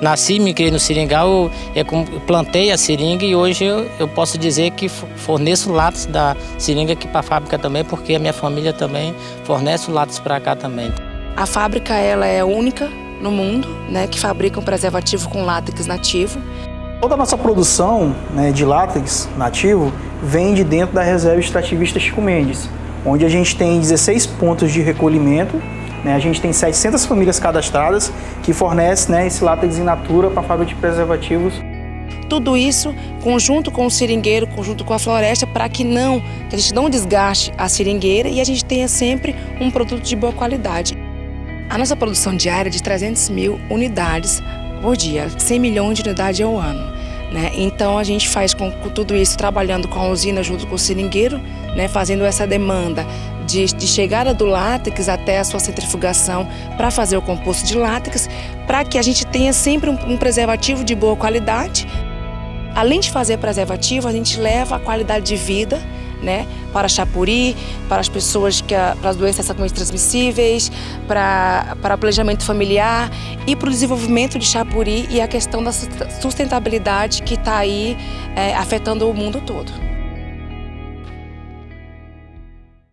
Nasci, me criei no seringal, eu plantei a seringa e hoje eu, eu posso dizer que forneço látex da seringa aqui para a fábrica também, porque a minha família também fornece o látex para cá também. A fábrica ela é única no mundo, né, que fabrica um preservativo com látex nativo. Toda a nossa produção né, de látex nativo vem de dentro da reserva extrativista Chico Mendes, onde a gente tem 16 pontos de recolhimento né? A gente tem 700 famílias cadastradas que fornecem né, esse látex in natura para a fábrica de preservativos. Tudo isso conjunto com o seringueiro, conjunto com a floresta, para que não que a gente não desgaste a seringueira e a gente tenha sempre um produto de boa qualidade. A nossa produção diária é de 300 mil unidades por dia, 100 milhões de unidades ao ano. Né? Então a gente faz com, com, tudo isso trabalhando com a usina junto com o seringueiro, né? fazendo essa demanda de, de chegada do látex até a sua centrifugação para fazer o composto de látex, para que a gente tenha sempre um, um preservativo de boa qualidade. Além de fazer preservativo, a gente leva a qualidade de vida né, para Chapuri, para as pessoas que para as doenças sexualmente transmissíveis, para para o planejamento familiar e para o desenvolvimento de Chapuri e a questão da sustentabilidade que está aí é, afetando o mundo todo.